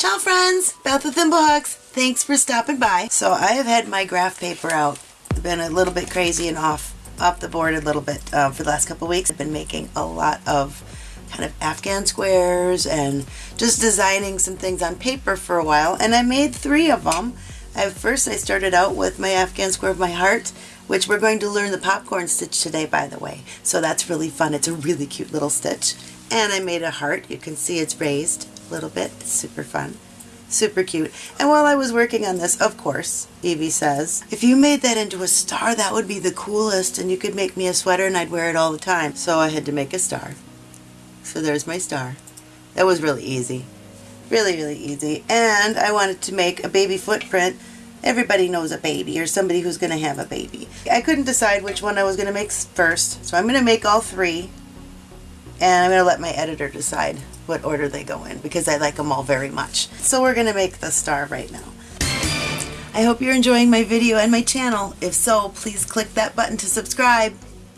Ciao friends, Beth with Thimblehooks. Thanks for stopping by. So I have had my graph paper out. I've Been a little bit crazy and off off the board a little bit uh, for the last couple weeks. I've been making a lot of kind of Afghan squares and just designing some things on paper for a while and I made three of them. First I started out with my Afghan square of my heart which we're going to learn the popcorn stitch today by the way. So that's really fun. It's a really cute little stitch. And I made a heart. You can see it's raised little bit. It's super fun. Super cute. And while I was working on this, of course, Evie says, if you made that into a star, that would be the coolest and you could make me a sweater and I'd wear it all the time. So I had to make a star. So there's my star. That was really easy. Really, really easy. And I wanted to make a baby footprint. Everybody knows a baby or somebody who's going to have a baby. I couldn't decide which one I was going to make first. So I'm going to make all three. And I'm going to let my editor decide what order they go in because I like them all very much. So we're going to make the star right now. I hope you're enjoying my video and my channel. If so, please click that button to subscribe.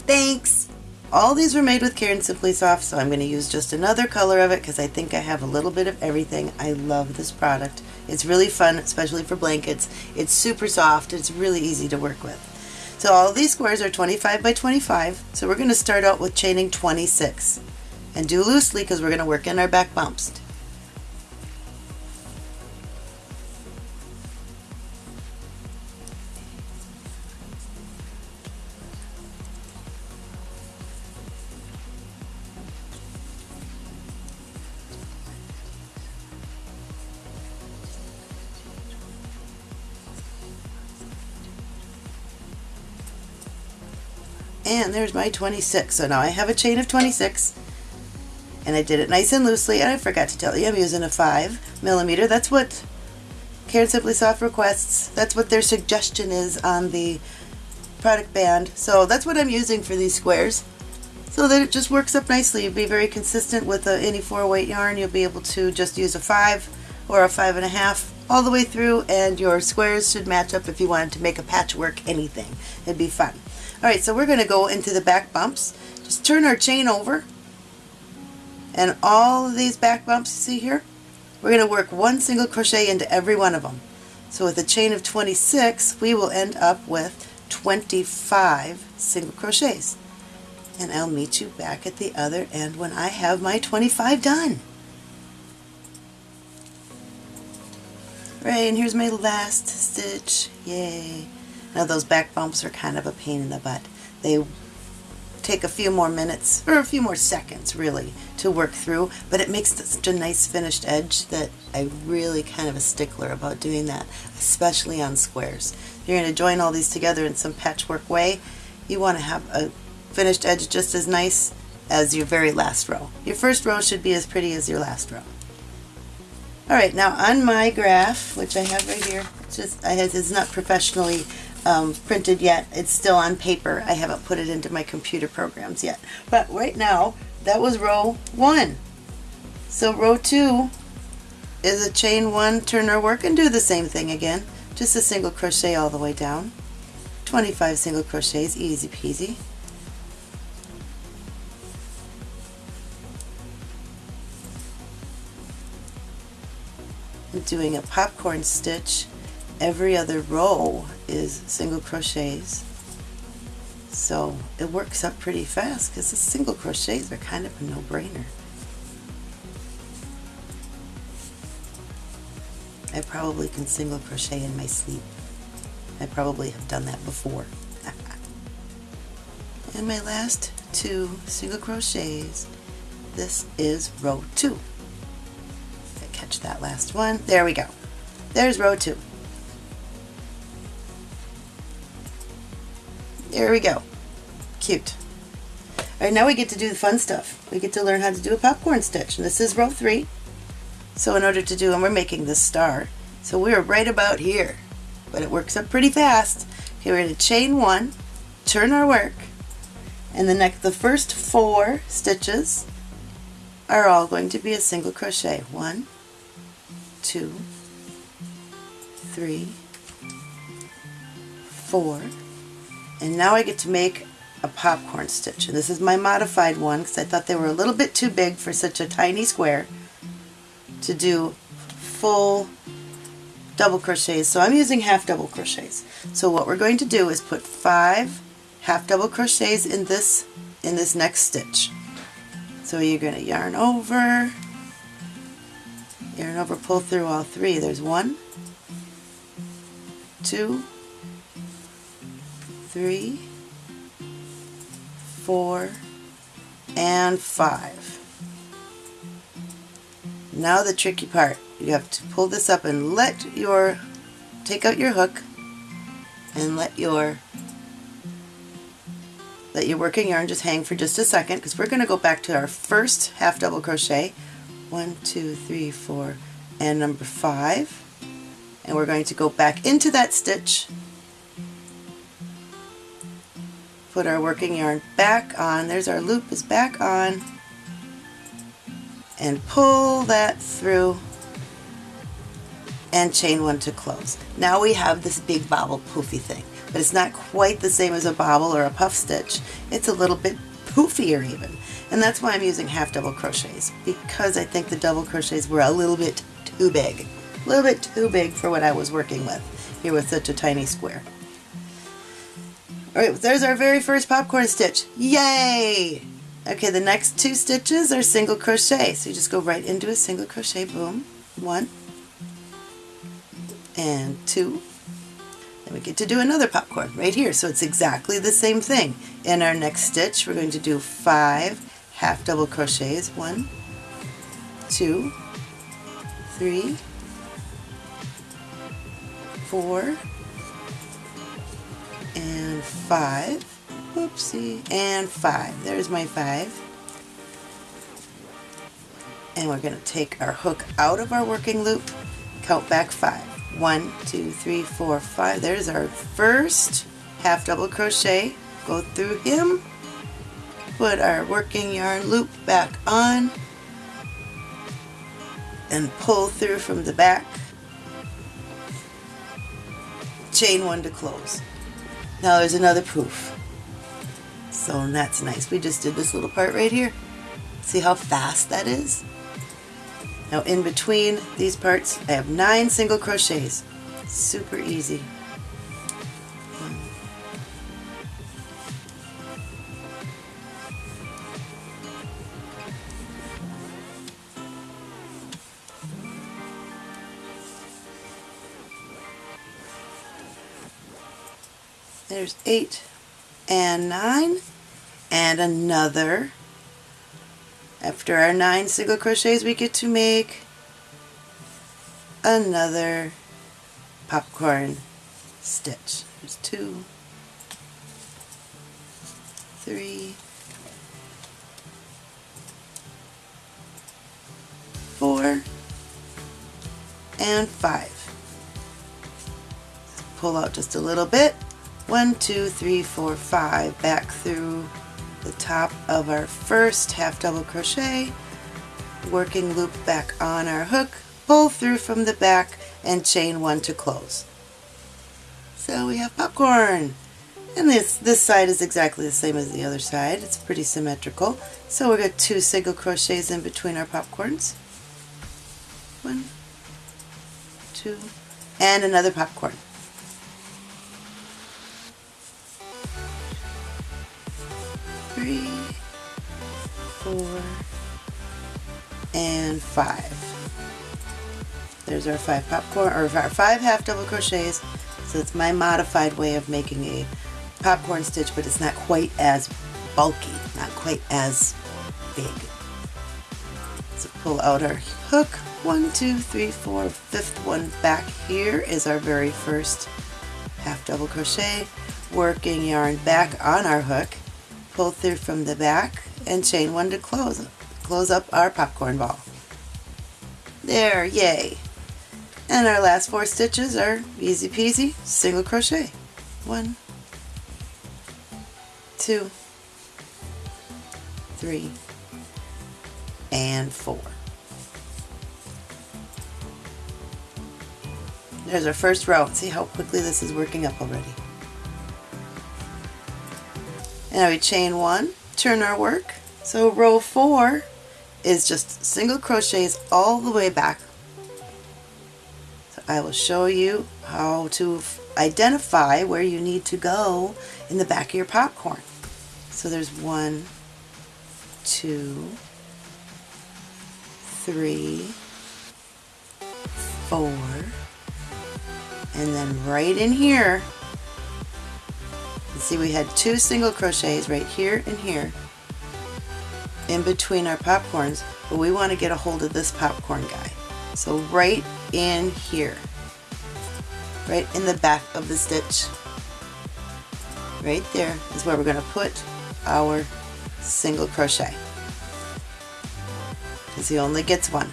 Thanks! All these were made with Caron Simply Soft, so I'm going to use just another color of it because I think I have a little bit of everything. I love this product. It's really fun, especially for blankets. It's super soft. It's really easy to work with. So all these squares are 25 by 25, so we're going to start out with chaining 26 and do loosely because we're going to work in our back bumps. and there's my 26 so now I have a chain of 26 and I did it nice and loosely and I forgot to tell you I'm using a 5 millimeter. That's what Caron Simply Soft requests. That's what their suggestion is on the product band. So that's what I'm using for these squares so that it just works up nicely. You'll be very consistent with a, any 4 weight yarn. You'll be able to just use a 5 or a 5.5 all the way through and your squares should match up if you wanted to make a patchwork anything. It'd be fun. Alright, so we're going to go into the back bumps. Just turn our chain over and all of these back bumps you see here, we're going to work one single crochet into every one of them. So with a chain of 26, we will end up with 25 single crochets. And I'll meet you back at the other end when I have my 25 done. Right, and here's my last stitch. Yay. Now those back bumps are kind of a pain in the butt. They take a few more minutes, or a few more seconds really, to work through, but it makes such a nice finished edge that I really kind of a stickler about doing that, especially on squares. You're going to join all these together in some patchwork way, you want to have a finished edge just as nice as your very last row. Your first row should be as pretty as your last row. Alright, now on my graph, which I have right here, it's just I have, it's not professionally um, printed yet. It's still on paper. I haven't put it into my computer programs yet. But right now, that was row one. So row two is a chain one, turn our work, and do the same thing again. Just a single crochet all the way down. 25 single crochets, easy peasy. I'm doing a popcorn stitch every other row is single crochets so it works up pretty fast because the single crochets are kind of a no-brainer. I probably can single crochet in my sleep. I probably have done that before. And my last two single crochets this is row two. I catch that last one? There we go. There's row two There we go. Cute. Alright, now we get to do the fun stuff. We get to learn how to do a popcorn stitch. And this is row three. So in order to do, and we're making this star, so we're right about here. But it works up pretty fast. Okay, we're going to chain one, turn our work, and the next, the first four stitches are all going to be a single crochet. One, two, three, four, and now I get to make a popcorn stitch. And this is my modified one because I thought they were a little bit too big for such a tiny square to do full double crochets. So I'm using half double crochets. So what we're going to do is put five half double crochets in this in this next stitch. So you're going to yarn over yarn over pull through all three. There's one two three four and five. Now the tricky part. You have to pull this up and let your, take out your hook and let your let your working yarn just hang for just a second because we're going to go back to our first half double crochet. One two three four and number five. And we're going to go back into that stitch put our working yarn back on there's our loop is back on and pull that through and chain one to close. Now we have this big bobble poofy thing, but it's not quite the same as a bobble or a puff stitch. It's a little bit poofier even. And that's why I'm using half double crochets, because I think the double crochets were a little bit too big. A little bit too big for what I was working with here with such a tiny square. Alright, there's our very first popcorn stitch. Yay! Okay, the next two stitches are single crochet. So you just go right into a single crochet, boom, one, and two. Then we get to do another popcorn right here. So it's exactly the same thing. In our next stitch, we're going to do five half double crochets. One, two, three, four, and five. Whoopsie. And five. There's my five. And we're going to take our hook out of our working loop, count back five. One, two, three, four, five. There's our first half double crochet. Go through him, put our working yarn loop back on, and pull through from the back. Chain one to close. Now there's another poof. So that's nice. We just did this little part right here. See how fast that is? Now in between these parts I have nine single crochets. Super easy. There's eight and nine and another after our nine single crochets we get to make another popcorn stitch. There's two, three, four, and five. Pull out just a little bit. One, two, three, four, five. Back through the top of our first half double crochet, working loop back on our hook, pull through from the back and chain one to close. So we have popcorn. And this, this side is exactly the same as the other side. It's pretty symmetrical. So we've got two single crochets in between our popcorns. One, two, and another popcorn. Three, four, and five. There's our five popcorn, or our five half double crochets. So it's my modified way of making a popcorn stitch, but it's not quite as bulky, not quite as big. So pull out our hook, one, two, three, four, fifth one back here is our very first half double crochet, working yarn back on our hook, pull through from the back and chain one to close close up our popcorn ball. There yay. And our last four stitches are easy peasy single crochet. One two three and four. There's our first row. See how quickly this is working up already now we chain one, turn our work. So row four is just single crochets all the way back So I will show you how to identify where you need to go in the back of your popcorn. So there's one, two, three, four, and then right in here, see we had two single crochets right here and here in between our popcorns, but we want to get a hold of this popcorn guy. So right in here, right in the back of the stitch, right there is where we're going to put our single crochet because he only gets one.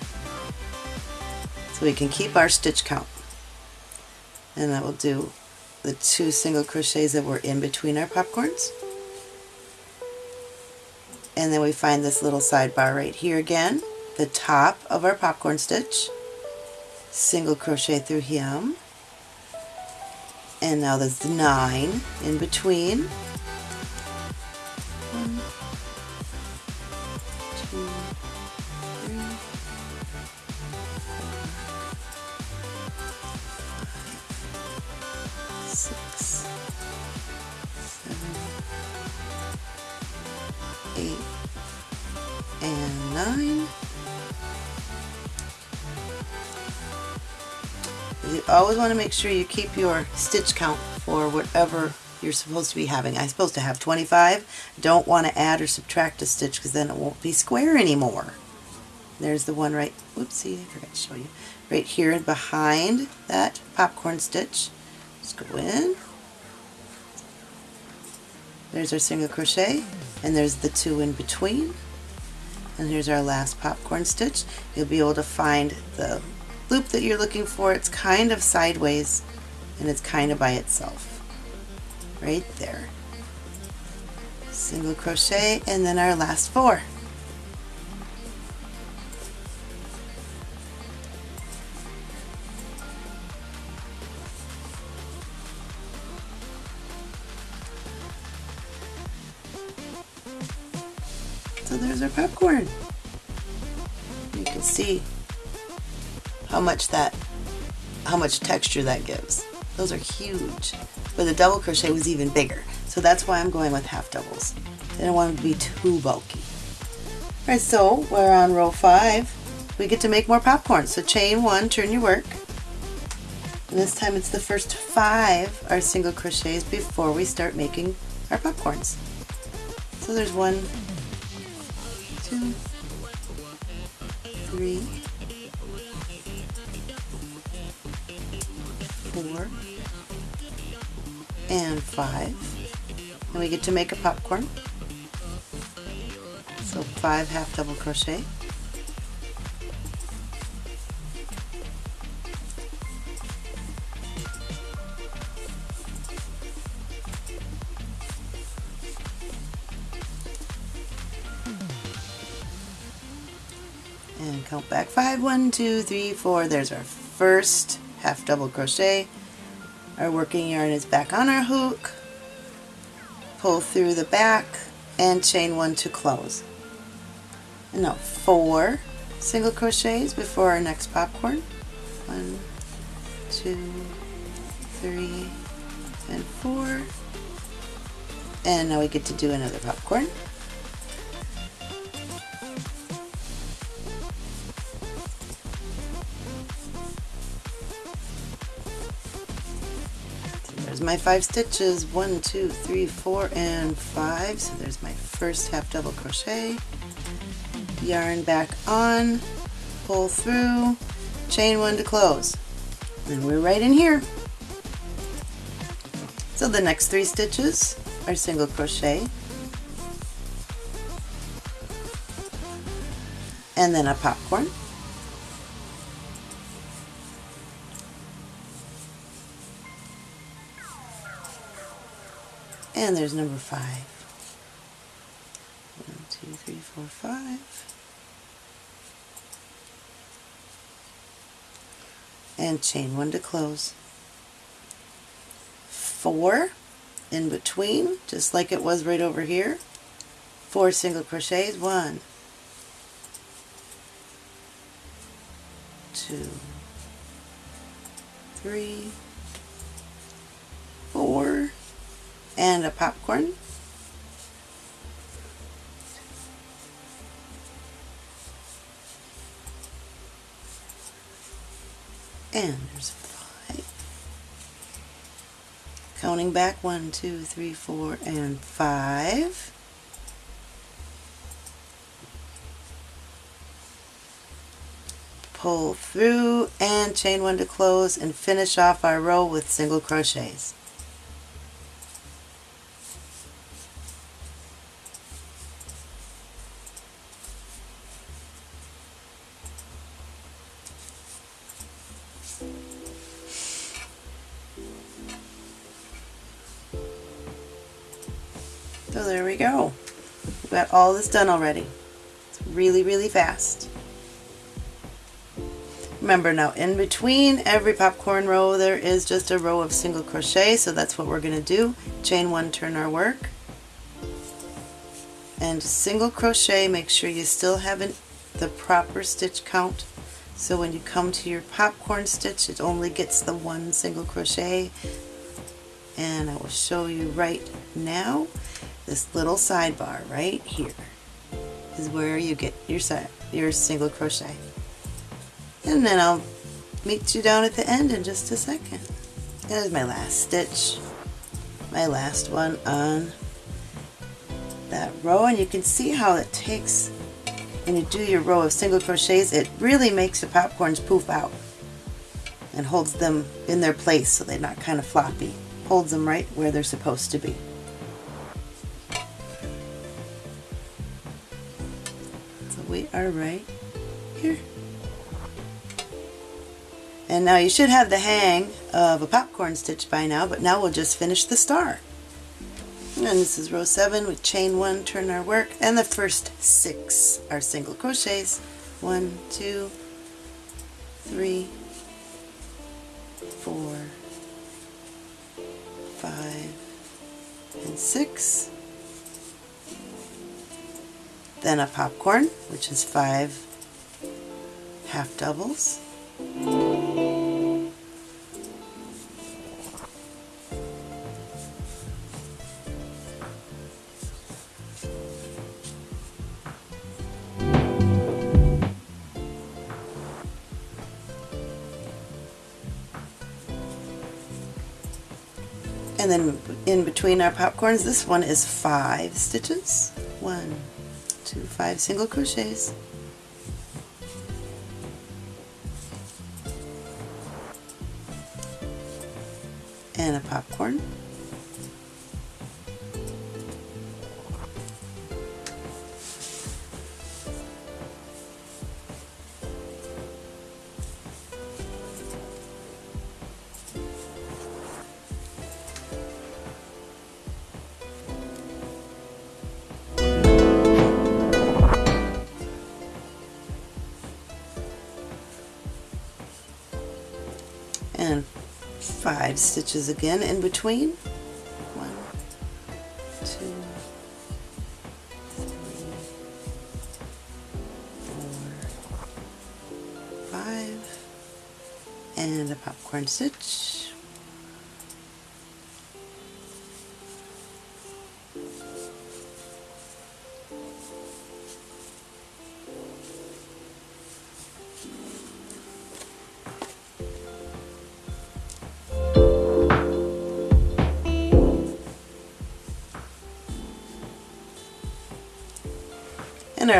So we can keep our stitch count. And that will do the two single crochets that were in between our popcorns. And then we find this little sidebar right here again, the top of our popcorn stitch, single crochet through him, and now there's the nine in between. Want to make sure you keep your stitch count for whatever you're supposed to be having. I'm supposed to have 25. Don't want to add or subtract a stitch because then it won't be square anymore. There's the one right, oopsie, I forgot to show you. Right here behind that popcorn stitch. Just go in. There's our single crochet and there's the two in between. And here's our last popcorn stitch. You'll be able to find the loop that you're looking for. It's kind of sideways and it's kind of by itself. Right there. Single crochet and then our last four. So there's our popcorn. You can see how much that, how much texture that gives. Those are huge. But the double crochet was even bigger. So that's why I'm going with half doubles. I don't want them to be too bulky. Alright, so we're on row five. We get to make more popcorn. So chain one, turn your work. And this time it's the first five are single crochets before we start making our popcorns. So there's one, two, three, and five. And we get to make a popcorn. So five half double crochet. and count back five one two three four there's our first half double crochet our working yarn is back on our hook. Pull through the back and chain one to close. And now four single crochets before our next popcorn. One two three and four. And now we get to do another popcorn my five stitches, one, two, three, four, and five. So there's my first half double crochet. Yarn back on, pull through, chain one to close. And we're right in here. So the next three stitches are single crochet. And then a popcorn. And there's number five. One, two, three, four, five. And chain one to close. Four in between, just like it was right over here. Four single crochets. One, two, three, four, and a popcorn. And there's a five. Counting back, one, two, three, four, and five. Pull through and chain one to close and finish off our row with single crochets. All this done already. It's really, really fast. Remember now, in between every popcorn row there is just a row of single crochet, so that's what we're going to do. Chain one, turn our work. And single crochet, make sure you still have an, the proper stitch count. So when you come to your popcorn stitch, it only gets the one single crochet. And I will show you right now this little sidebar right here is where you get your side, your single crochet. And then I'll meet you down at the end in just a second. There's my last stitch, my last one on that row and you can see how it takes when you do your row of single crochets it really makes the popcorns poof out and holds them in their place so they're not kind of floppy holds them right where they're supposed to be we are right here. And now you should have the hang of a popcorn stitch by now, but now we'll just finish the star. And this is row 7 with chain 1, turn our work, and the first 6 are single crochets. One, two, three, four, five, and 6 then a popcorn, which is five half doubles. And then in between our popcorns, this one is five stitches. One, two, five single crochets. Five stitches again in between. One, two, three, four, five, and a popcorn stitch.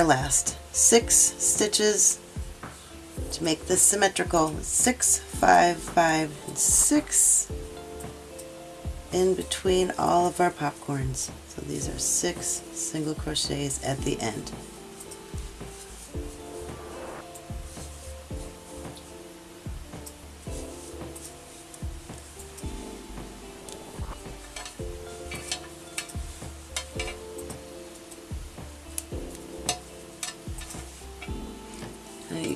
Last six stitches to make this symmetrical. Six five five and six in between all of our popcorns. So these are six single crochets at the end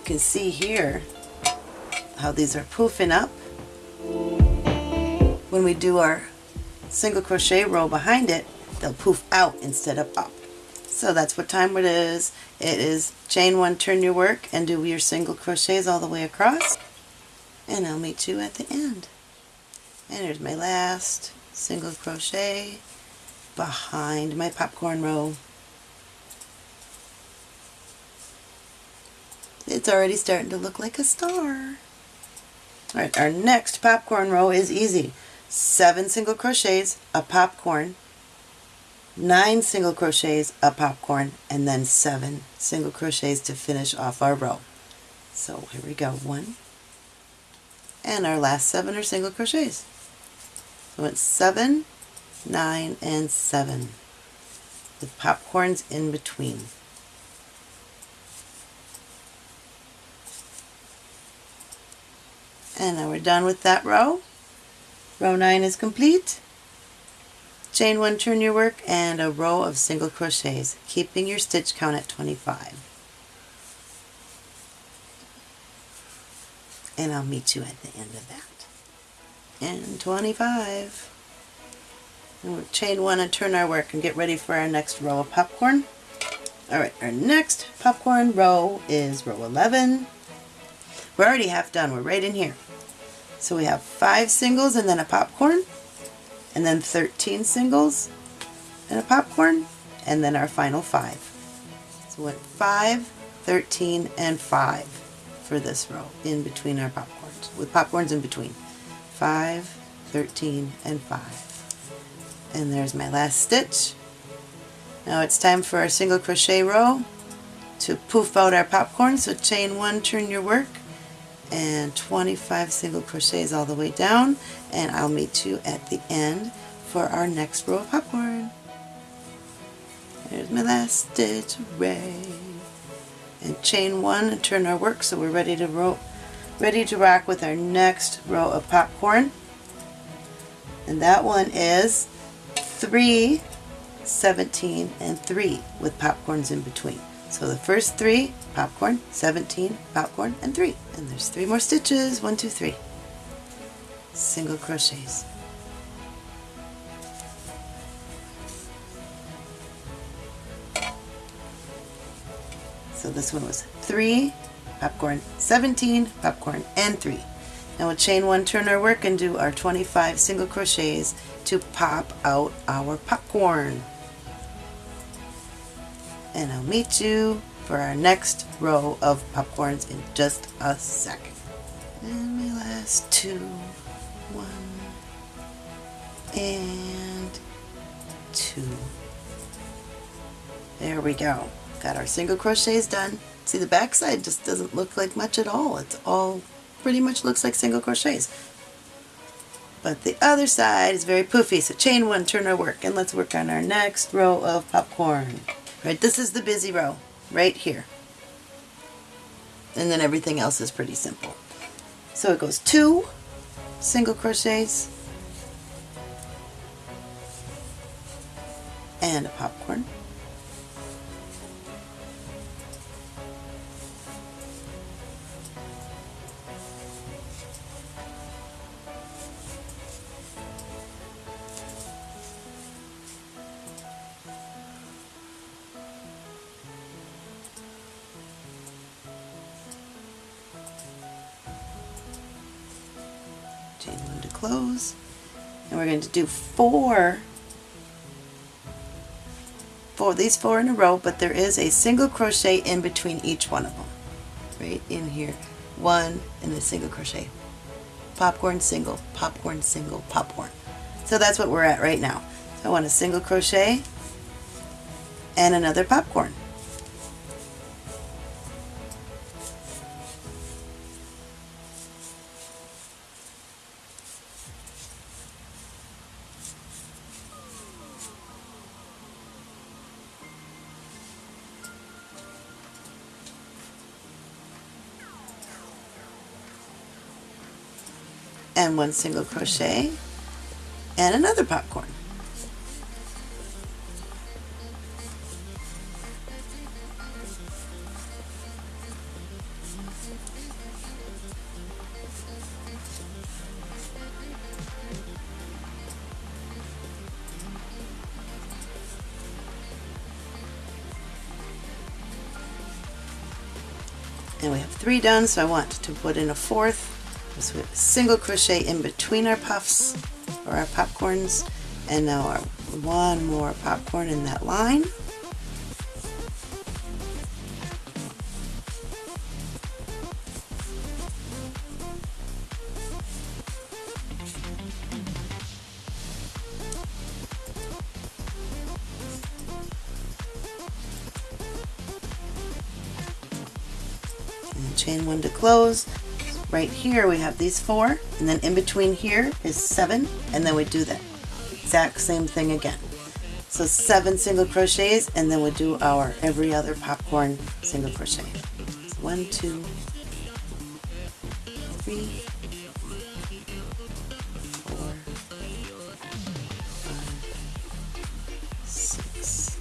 can see here how these are poofing up. When we do our single crochet row behind it, they'll poof out instead of up. So that's what time it is. It is chain one, turn your work, and do your single crochets all the way across. and I'll meet you at the end. And here's my last single crochet behind my popcorn row. It's already starting to look like a star. Alright, our next popcorn row is easy. Seven single crochets, a popcorn, nine single crochets, a popcorn, and then seven single crochets to finish off our row. So here we go, one, and our last seven are single crochets. So it's seven, nine, and seven with popcorns in between. And now we're done with that row. Row 9 is complete. Chain 1, turn your work, and a row of single crochets, keeping your stitch count at 25. And I'll meet you at the end of that. And 25. And we'll chain 1 and turn our work and get ready for our next row of popcorn. Alright, our next popcorn row is row 11. We're already half done. We're right in here. So we have five singles and then a popcorn, and then 13 singles and a popcorn, and then our final five. So we went 5, 13, and 5 for this row in between our popcorns, with popcorns in between. 5, 13, and 5. And there's my last stitch. Now it's time for our single crochet row to poof out our popcorn. So chain one, turn your work, and 25 single crochets all the way down and I'll meet you at the end for our next row of popcorn. There's my last stitch, hooray! And chain one and turn our work so we're ready to row, ready to rock with our next row of popcorn. And that one is 3, 17, and 3 with popcorns in between. So the first three, popcorn, 17, popcorn, and three. And there's three more stitches, one, two, three. Single crochets. So this one was three, popcorn, 17, popcorn, and three. Now we'll chain one, turn our work, and do our 25 single crochets to pop out our popcorn and I'll meet you for our next row of popcorns in just a second. And my last two, one and two. There we go. Got our single crochets done. See the back side just doesn't look like much at all. It's all pretty much looks like single crochets. But the other side is very poofy, so chain one, turn our work, and let's work on our next row of popcorn. Right, this is the busy row, right here. And then everything else is pretty simple. So it goes two single crochets and a popcorn. Do four for these four in a row but there is a single crochet in between each one of them. Right in here. One and a single crochet. Popcorn single popcorn single popcorn. So that's what we're at right now. So I want a single crochet and another popcorn and one single crochet and another popcorn. And we have three done, so I want to put in a fourth So single crochet in between our puffs or our popcorns. And now our one more popcorn in that line. Chain one to close right here we have these four and then in between here is seven and then we do the exact same thing again. So seven single crochets and then we do our every other popcorn single crochet. So one two three four five six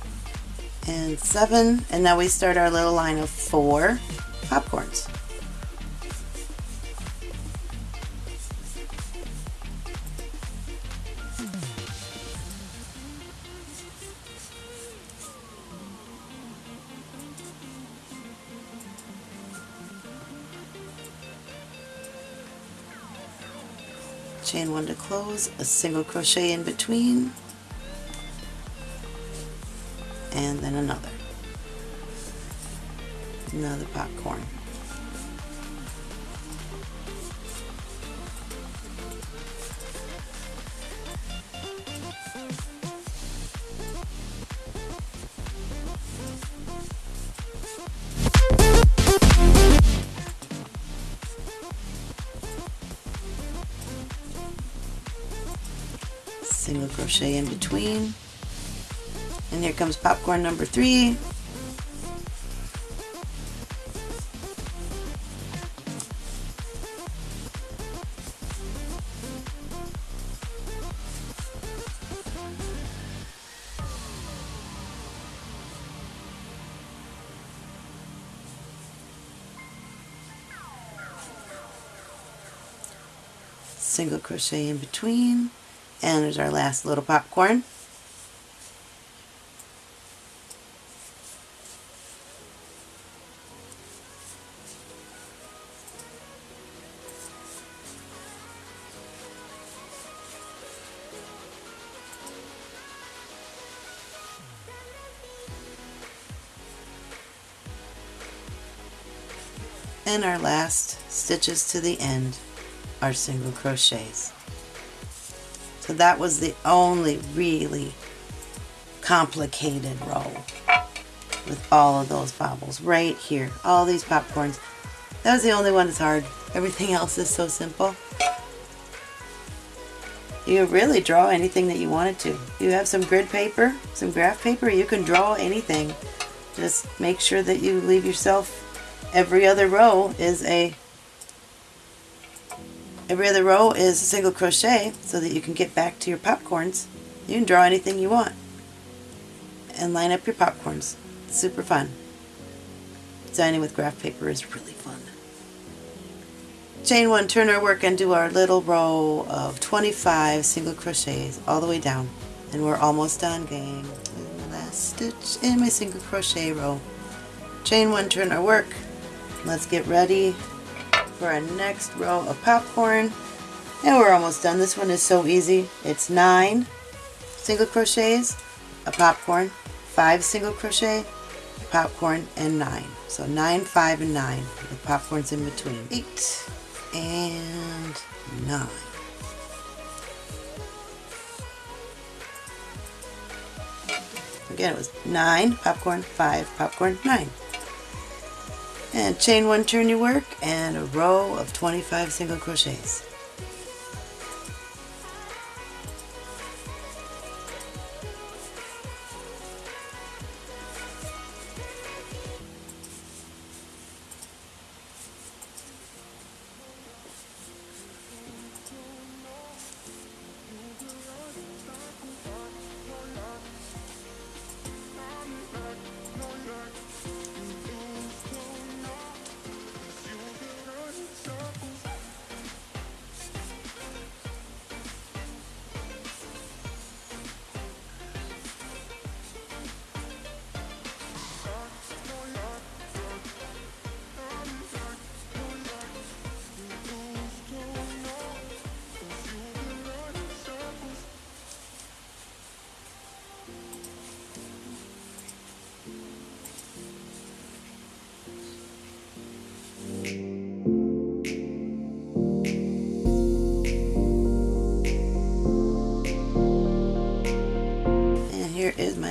and seven. And now we start our little line of four chain one to close, a single crochet in between, and then another. Another popcorn. Crochet in between. And here comes popcorn number three. Single crochet in between and there's our last little popcorn. And our last stitches to the end are single crochets. So that was the only really complicated row with all of those bobbles right here. All these popcorns. That was the only one that's hard. Everything else is so simple. You really draw anything that you wanted to. You have some grid paper, some graph paper, you can draw anything. Just make sure that you leave yourself every other row is a Every other row is a single crochet so that you can get back to your popcorns. You can draw anything you want and line up your popcorns. It's super fun. Designing with graph paper is really fun. Chain one, turn our work and do our little row of 25 single crochets all the way down. And we're almost done, gang. Last stitch in my single crochet row. Chain one, turn our work. Let's get ready for our next row of popcorn. And we're almost done. This one is so easy. It's nine single crochets, a popcorn, five single crochet, popcorn, and nine. So nine, five, and nine with popcorns in between. Eight and nine. Again, it was nine, popcorn, five, popcorn, nine and chain one turn your work and a row of 25 single crochets.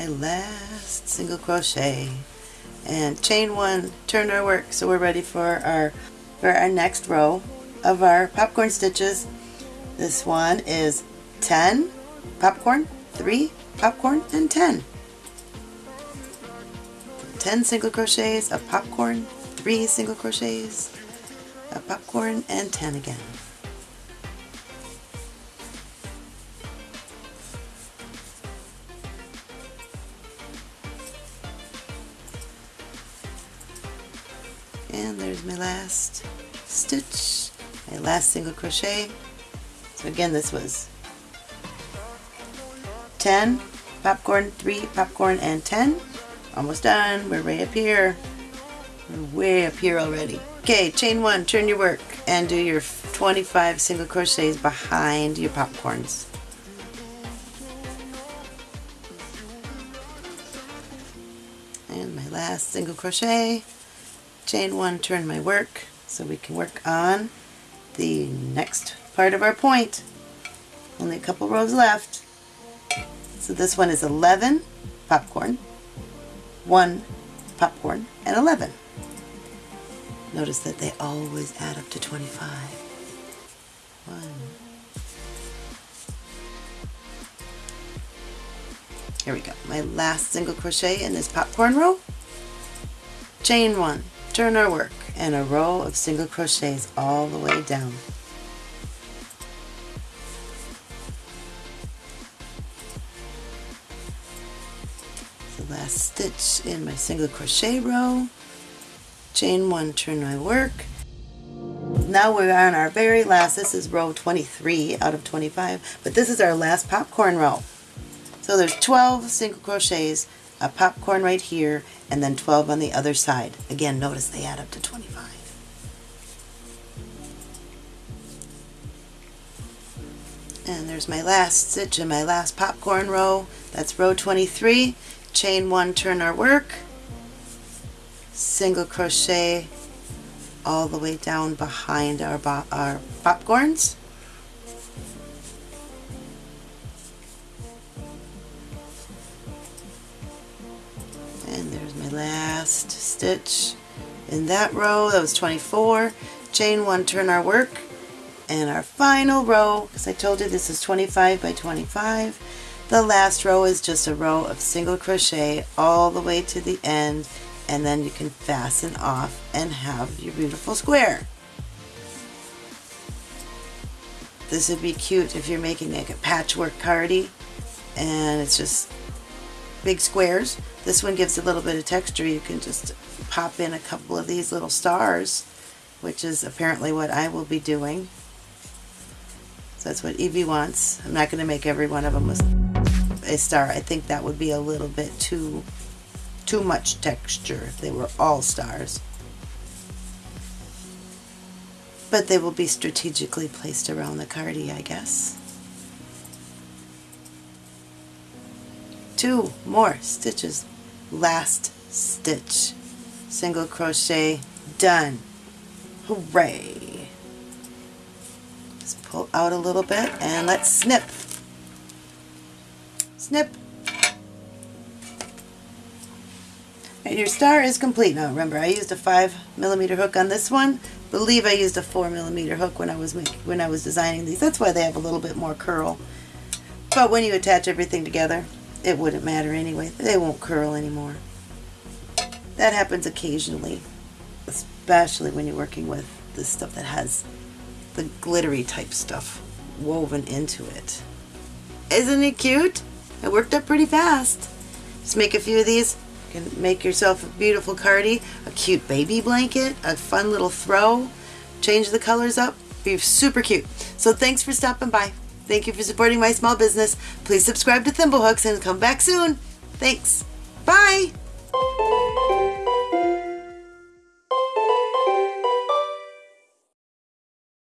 My last single crochet. And chain one turn our work. So we're ready for our for our next row of our popcorn stitches. This one is 10 popcorn 3 popcorn and 10 10 single crochets of popcorn 3 single crochets of popcorn and 10 again there's my last stitch my last single crochet. So again this was 10 popcorn 3 popcorn and 10 almost done. We're way up here. We're way up here already. Okay chain one turn your work and do your 25 single crochets behind your popcorns. And my last single crochet chain one turn my work so we can work on the next part of our point. Only a couple rows left. So this one is 11 popcorn 1 popcorn and 11 notice that they always add up to 25 1 here we go. My last single crochet in this popcorn row. Chain one turn our work and a row of single crochets all the way down. The last stitch in my single crochet row, chain one, turn my work. Now we're on our very last, this is row 23 out of 25, but this is our last popcorn row. So there's 12 single crochets a popcorn right here, and then 12 on the other side. Again, notice they add up to 25. And there's my last stitch in my last popcorn row. That's row 23. Chain one, turn our work. Single crochet all the way down behind our, our popcorns. Last stitch in that row. That was 24 chain one turn our work. And our final row because I told you this is 25 by 25 the last row is just a row of single crochet all the way to the end. And then you can fasten off and have your beautiful square. This would be cute if you're making like a patchwork cardi and it's just big squares. This one gives a little bit of texture. You can just pop in a couple of these little stars, which is apparently what I will be doing. So that's what Evie wants. I'm not going to make every one of them a star. I think that would be a little bit too too much texture if they were all stars. But they will be strategically placed around the cardi, I guess. Two more stitches. Last stitch. Single crochet done. Hooray. Just pull out a little bit and let's snip. Snip. And your star is complete. Now remember I used a five millimeter hook on this one. Believe I used a four millimeter hook when I was when I was designing these. That's why they have a little bit more curl. But when you attach everything together it wouldn't matter anyway. They won't curl anymore. That happens occasionally, especially when you're working with the stuff that has the glittery type stuff woven into it. Isn't it cute? It worked up pretty fast. Just make a few of these. You can make yourself a beautiful cardi, a cute baby blanket, a fun little throw. Change the colors up. Be super cute. So thanks for stopping by. Thank you for supporting my small business. Please subscribe to Thimblehooks and come back soon. Thanks. Bye.